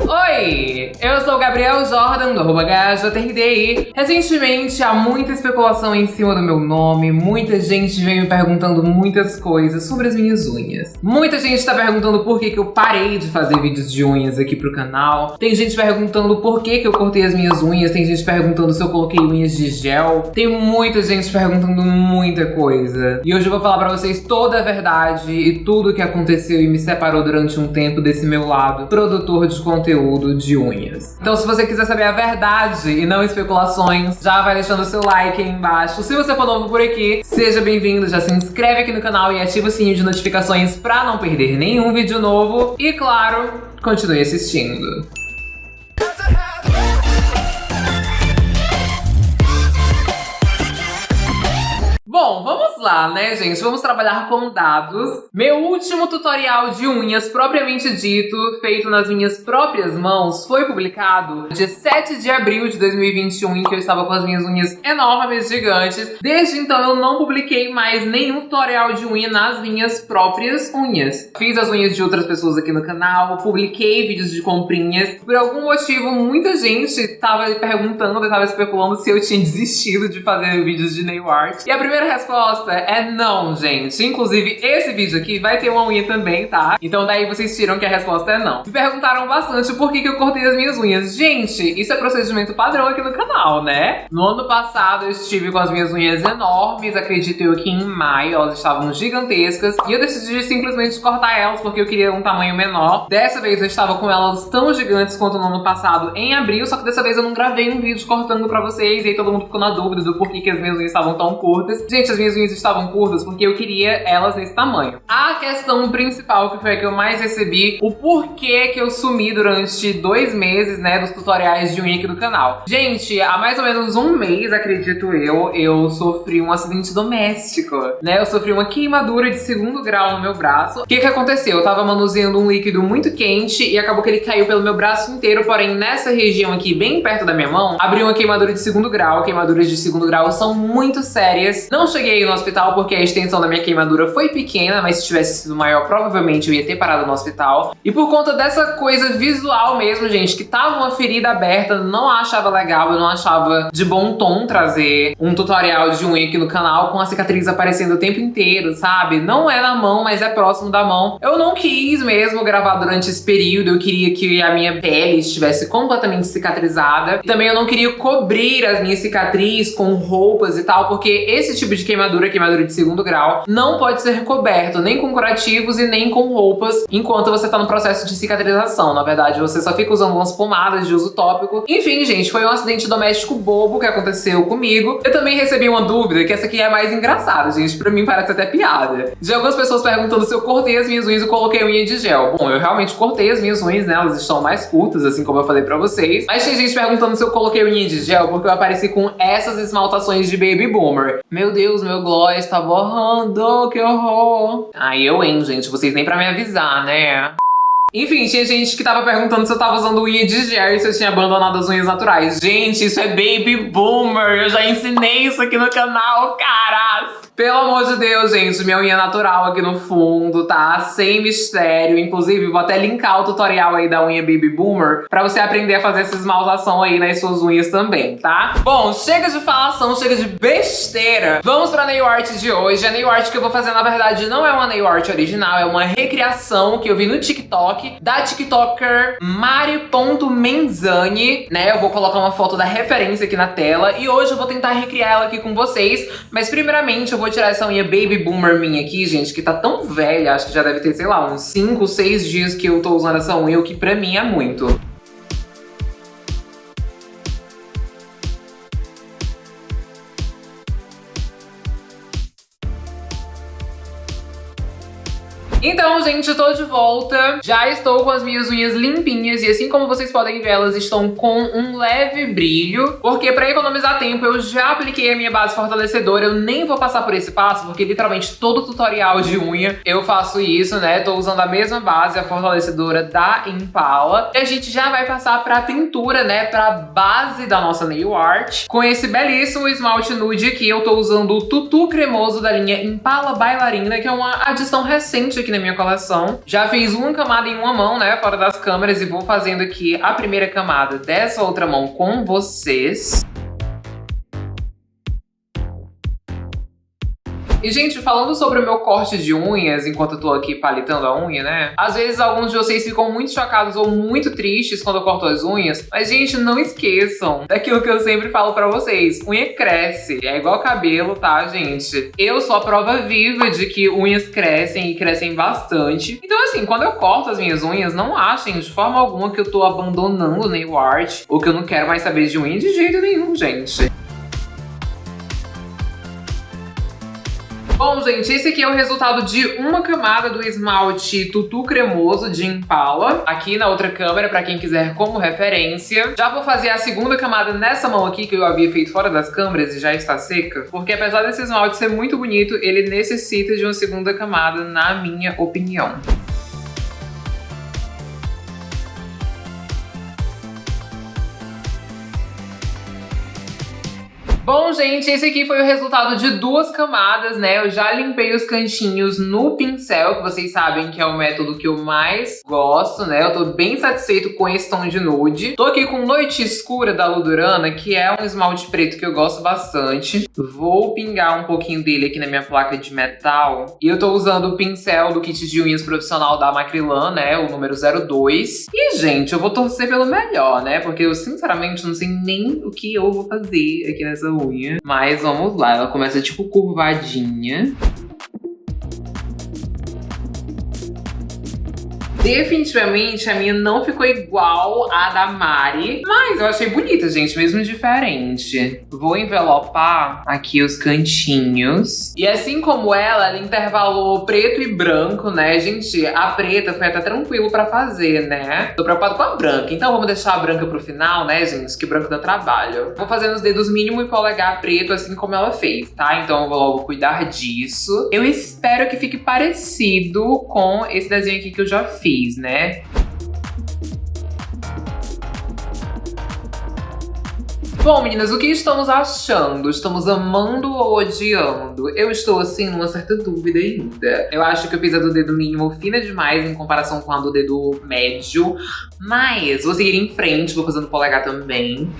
Oi, eu sou o Gabriel Jordan, do arroba. Recentemente, há muita especulação em cima do meu nome, muita gente vem me perguntando muitas coisas sobre as minhas unhas. Muita gente tá perguntando por que, que eu parei de fazer vídeos de unhas aqui pro canal. Tem gente perguntando por que, que eu cortei as minhas unhas, tem gente perguntando se eu coloquei unhas de gel. Tem muita gente perguntando muita coisa. E hoje eu vou falar pra vocês toda a verdade e tudo o que aconteceu e me separou durante um tempo desse meu lado produtor de conteúdo conteúdo de unhas. Então se você quiser saber a verdade e não especulações, já vai deixando seu like aí embaixo. Se você for novo por aqui, seja bem-vindo, já se inscreve aqui no canal e ativa o sininho de notificações pra não perder nenhum vídeo novo. E claro, continue assistindo. Né, gente? Vamos trabalhar com dados. Meu último tutorial de unhas, propriamente dito, feito nas minhas próprias mãos, foi publicado dia 7 de abril de 2021, em que eu estava com as minhas unhas enormes, gigantes. Desde então, eu não publiquei mais nenhum tutorial de unha nas minhas próprias unhas. Fiz as unhas de outras pessoas aqui no canal, publiquei vídeos de comprinhas. Por algum motivo, muita gente estava perguntando, estava especulando se eu tinha desistido de fazer vídeos de nail art. E a primeira resposta é não, gente. Inclusive, esse vídeo aqui vai ter uma unha também, tá? Então daí vocês tiram que a resposta é não. Me perguntaram bastante por que, que eu cortei as minhas unhas. Gente, isso é procedimento padrão aqui no canal, né? No ano passado eu estive com as minhas unhas enormes, acredito eu que em maio elas estavam gigantescas. E eu decidi simplesmente cortar elas porque eu queria um tamanho menor. Dessa vez eu estava com elas tão gigantes quanto no ano passado em abril, só que dessa vez eu não gravei um vídeo cortando pra vocês. E aí todo mundo ficou na dúvida do porquê que as minhas unhas estavam tão curtas. Gente, as minhas unhas estavam curtas porque eu queria elas nesse tamanho. A questão principal, que foi a que eu mais recebi, o porquê que eu sumi durante dois meses, né, dos tutoriais de unha aqui do canal. Gente, há mais ou menos um mês, acredito eu, eu sofri um acidente doméstico, né? Eu sofri uma queimadura de segundo grau no meu braço. O que que aconteceu? Eu tava manuseando um líquido muito quente e acabou que ele caiu pelo meu braço inteiro, porém nessa região aqui, bem perto da minha mão, abriu uma queimadura de segundo grau. Queimaduras de segundo grau são muito sérias. Não cheguei no hospital porque a extensão da minha queimadura foi pequena, mas se tivesse sido maior, provavelmente eu ia ter parado no hospital. E por conta dessa coisa visual mesmo, gente, que tava uma ferida aberta, não achava legal, eu não achava de bom tom trazer um tutorial de unha aqui no canal com a cicatriz aparecendo o tempo inteiro, sabe? Não é na mão, mas é próximo da mão. Eu não quis mesmo gravar durante esse período, eu queria que a minha pele estivesse completamente cicatrizada. Também eu não queria cobrir as minhas cicatrizes com roupas e tal, porque esse tipo de queimadura, queimadura de segundo grau, não pode ser recoberto nem com curativos e nem com roupas enquanto você tá no processo de cicatrização. Na verdade, você só fica usando umas pomadas de uso tópico. Enfim, gente, foi um acidente doméstico bobo que aconteceu comigo. Eu também recebi uma dúvida, que essa aqui é mais engraçada, gente. Pra mim parece até piada. De algumas pessoas perguntando se eu cortei as minhas unhas e coloquei unha de gel. Bom, eu realmente cortei as minhas unhas, né? Elas estão mais curtas, assim como eu falei pra vocês. Mas tem gente perguntando se eu coloquei unha de gel porque eu apareci com essas esmaltações de Baby Boomer. Meu Deus, meu gloss tá borrando, que horror. Aí eu, hein, gente, vocês nem pra me avisar, né? Enfim, tinha gente que tava perguntando se eu tava usando unha de gel e se eu tinha abandonado as unhas naturais. Gente, isso é baby boomer. Eu já ensinei isso aqui no canal, caras. Pelo amor de Deus, gente, minha unha natural aqui no fundo, tá? Sem mistério. Inclusive, vou até linkar o tutorial aí da unha Baby Boomer pra você aprender a fazer essa esmaltação aí nas suas unhas também, tá? Bom, chega de falação, chega de besteira. Vamos pra nail art de hoje. A nail art que eu vou fazer, na verdade, não é uma nail art original, é uma recriação que eu vi no TikTok da TikToker Mari.menzani, né? Eu vou colocar uma foto da referência aqui na tela e hoje eu vou tentar recriar ela aqui com vocês, mas primeiramente eu vou vou tirar essa unha Baby Boomer minha aqui, gente, que tá tão velha, acho que já deve ter, sei lá, uns 5, 6 dias que eu tô usando essa unha, o que pra mim é muito. Então, gente, eu tô de volta. Já estou com as minhas unhas limpinhas e assim como vocês podem ver, elas estão com um leve brilho. Porque pra economizar tempo, eu já apliquei a minha base fortalecedora. Eu nem vou passar por esse passo, porque literalmente todo tutorial de unha eu faço isso, né? Tô usando a mesma base, a fortalecedora da Impala. E a gente já vai passar pra pintura, né? Pra base da nossa nail art. Com esse belíssimo esmalte nude aqui, eu tô usando o Tutu Cremoso da linha Impala Bailarina, que é uma adição recente aqui na minha coleção. Já fiz uma camada em uma mão, né, fora das câmeras, e vou fazendo aqui a primeira camada dessa outra mão com vocês. E, gente, falando sobre o meu corte de unhas, enquanto eu tô aqui palitando a unha, né? Às vezes alguns de vocês ficam muito chocados ou muito tristes quando eu corto as unhas. Mas, gente, não esqueçam daquilo que eu sempre falo pra vocês. Unha cresce. É igual cabelo, tá, gente? Eu sou a prova viva de que unhas crescem e crescem bastante. Então, assim, quando eu corto as minhas unhas, não achem de forma alguma que eu tô abandonando nail art ou que eu não quero mais saber de unha de jeito nenhum, gente. Bom, gente, esse aqui é o resultado de uma camada do esmalte Tutu Cremoso de Impala, aqui na outra câmera, pra quem quiser como referência. Já vou fazer a segunda camada nessa mão aqui, que eu havia feito fora das câmeras e já está seca, porque apesar desse esmalte ser muito bonito, ele necessita de uma segunda camada, na minha opinião. Bom, gente, esse aqui foi o resultado de duas camadas, né? Eu já limpei os cantinhos no pincel, que vocês sabem que é o método que eu mais gosto, né? Eu tô bem satisfeito com esse tom de nude. Tô aqui com Noite Escura da Ludurana, que é um esmalte preto que eu gosto bastante. Vou pingar um pouquinho dele aqui na minha placa de metal. E eu tô usando o pincel do kit de unhas profissional da Macrilan, né? O número 02. E, gente, eu vou torcer pelo melhor, né? Porque eu, sinceramente, não sei nem o que eu vou fazer aqui nessa unha. Mas vamos lá, ela começa tipo curvadinha. Definitivamente a minha não ficou igual à da Mari, mas eu achei bonita, gente, mesmo diferente. Vou envelopar aqui os cantinhos. E assim como ela, ela intervalou preto e branco, né? Gente, a preta foi até tranquilo pra fazer, né? Tô preocupado com a branca, então vamos deixar a branca pro final, né, gente? Que branco dá trabalho. Vou fazer nos dedos mínimo e polegar preto, assim como ela fez, tá? Então eu vou logo cuidar disso. Eu espero que fique parecido com esse desenho aqui que eu já fiz né? Bom, meninas, o que estamos achando? Estamos amando ou odiando? Eu estou, assim, numa certa dúvida ainda. Eu acho que eu fiz a do dedo mínimo fina demais em comparação com a do dedo médio. Mas vou seguir em frente, vou fazendo polegar também.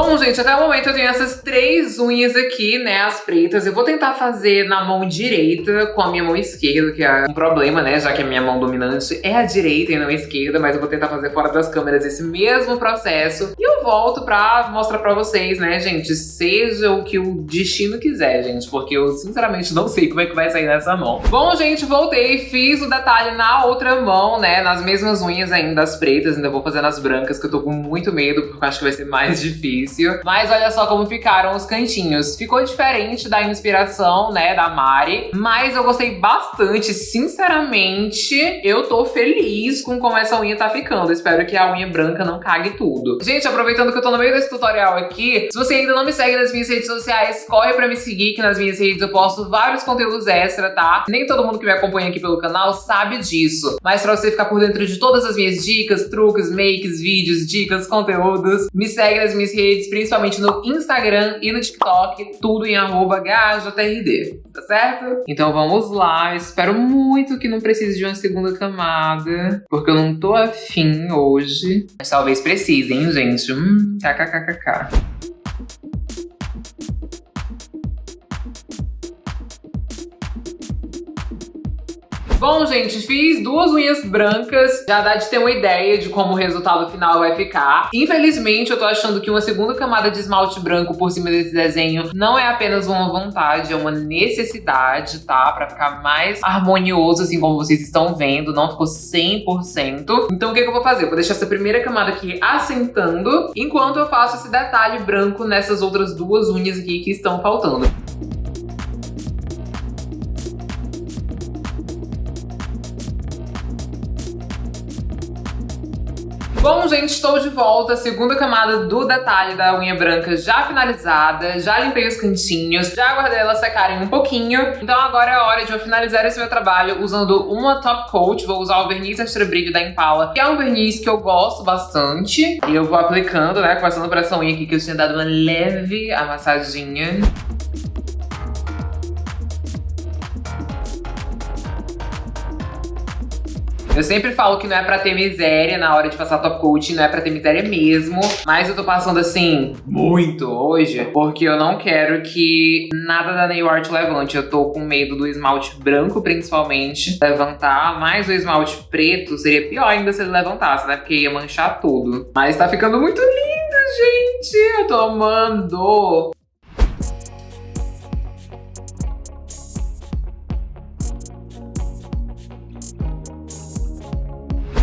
Bom, gente, até o momento eu tenho essas três unhas aqui, né, as pretas. Eu vou tentar fazer na mão direita com a minha mão esquerda, que é um problema, né, já que a minha mão dominante é a direita e não a esquerda, mas eu vou tentar fazer fora das câmeras esse mesmo processo. E eu volto pra mostrar pra vocês, né, gente, seja o que o destino quiser, gente, porque eu sinceramente não sei como é que vai sair nessa mão. Bom, gente, voltei, fiz o detalhe na outra mão, né, nas mesmas unhas ainda, as pretas, ainda vou fazer nas brancas, que eu tô com muito medo, porque eu acho que vai ser mais difícil difícil. Mas olha só como ficaram os cantinhos. Ficou diferente da inspiração, né, da Mari. Mas eu gostei bastante, sinceramente. Eu tô feliz com como essa unha tá ficando. Espero que a unha branca não cague tudo. Gente, aproveitando que eu tô no meio desse tutorial aqui, se você ainda não me segue nas minhas redes sociais, corre pra me seguir, que nas minhas redes eu posto vários conteúdos extra, tá? Nem todo mundo que me acompanha aqui pelo canal sabe disso. Mas pra você ficar por dentro de todas as minhas dicas, truques, makes, vídeos, dicas, conteúdos, me segue nas minhas redes redes, principalmente no Instagram e no TikTok, tudo em arroba GHJRD, tá certo? Então vamos lá, espero muito que não precise de uma segunda camada, porque eu não tô afim hoje. Mas talvez precise, hein, gente? Hum. Bom, gente, fiz duas unhas brancas. Já dá de ter uma ideia de como o resultado final vai ficar. Infelizmente, eu tô achando que uma segunda camada de esmalte branco por cima desse desenho não é apenas uma vontade, é uma necessidade, tá? Pra ficar mais harmonioso, assim como vocês estão vendo. Não ficou 100%. Então, o que, que eu vou fazer? Eu vou deixar essa primeira camada aqui assentando, enquanto eu faço esse detalhe branco nessas outras duas unhas aqui que estão faltando. Bom, gente, estou de volta. Segunda camada do detalhe da unha branca já finalizada. Já limpei os cantinhos, já aguardei elas secarem um pouquinho. Então agora é a hora de eu finalizar esse meu trabalho usando uma top coat. Vou usar o verniz extra brilho da Impala, que é um verniz que eu gosto bastante. E eu vou aplicando, né, começando por essa unha aqui que eu tinha dado uma leve amassadinha. Eu sempre falo que não é pra ter miséria na hora de passar top coat, não é pra ter miséria mesmo. Mas eu tô passando assim, muito hoje, porque eu não quero que nada da nail art levante. Eu tô com medo do esmalte branco, principalmente, levantar. Mas o esmalte preto seria pior ainda se ele levantasse, né? Porque ia manchar tudo. Mas tá ficando muito lindo, gente! Eu tô amando!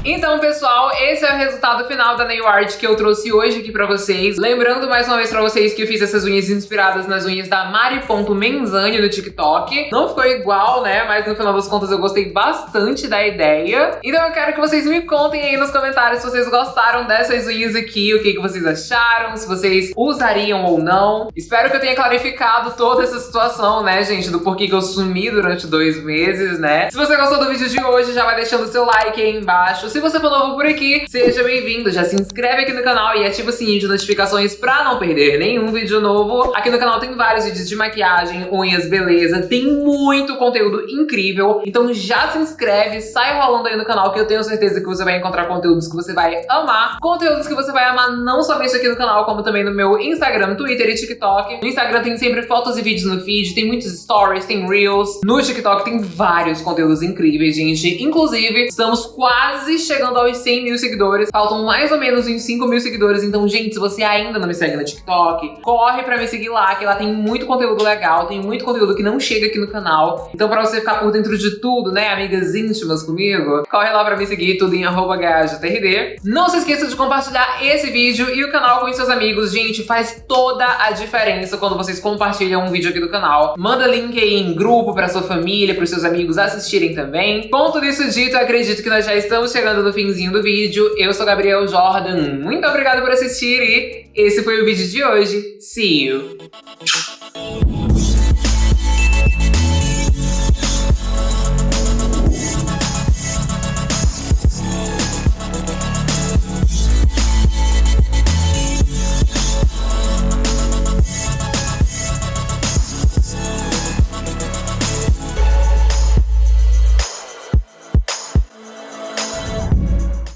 Então, pessoal, esse é o resultado final da nail art que eu trouxe hoje aqui pra vocês. Lembrando mais uma vez pra vocês que eu fiz essas unhas inspiradas nas unhas da Mari.menzani no TikTok. Não ficou igual, né? Mas no final das contas eu gostei bastante da ideia. Então eu quero que vocês me contem aí nos comentários se vocês gostaram dessas unhas aqui, o que, que vocês acharam, se vocês usariam ou não. Espero que eu tenha clarificado toda essa situação, né, gente, do porquê que eu sumi durante dois meses, né? Se você gostou do vídeo de hoje, já vai deixando o seu like aí embaixo. Se você for novo por aqui, seja bem-vindo. Já se inscreve aqui no canal e ativa o sininho de notificações pra não perder nenhum vídeo novo. Aqui no canal tem vários vídeos de maquiagem, unhas, beleza. Tem muito conteúdo incrível. Então já se inscreve, sai rolando aí no canal que eu tenho certeza que você vai encontrar conteúdos que você vai amar. Conteúdos que você vai amar não somente aqui no canal, como também no meu Instagram, Twitter e TikTok. No Instagram tem sempre fotos e vídeos no feed, tem muitos stories, tem reels. No TikTok tem vários conteúdos incríveis, gente. Inclusive, estamos quase chegando aos 100 mil seguidores. Faltam mais ou menos uns 5 mil seguidores. Então, gente, se você ainda não me segue no TikTok, corre pra me seguir lá, que lá tem muito conteúdo legal, tem muito conteúdo que não chega aqui no canal. Então, pra você ficar por dentro de tudo, né, amigas íntimas comigo, corre lá pra me seguir, tudo em arroba Não se esqueça de compartilhar esse vídeo e o canal com seus amigos. Gente, faz toda a diferença quando vocês compartilham um vídeo aqui do canal. Manda link aí em grupo pra sua família, pros seus amigos assistirem também. Com tudo isso dito, acredito que nós já estamos chegando chegando no finzinho do vídeo. Eu sou Gabriel Jordan, muito obrigada por assistir e esse foi o vídeo de hoje. See you!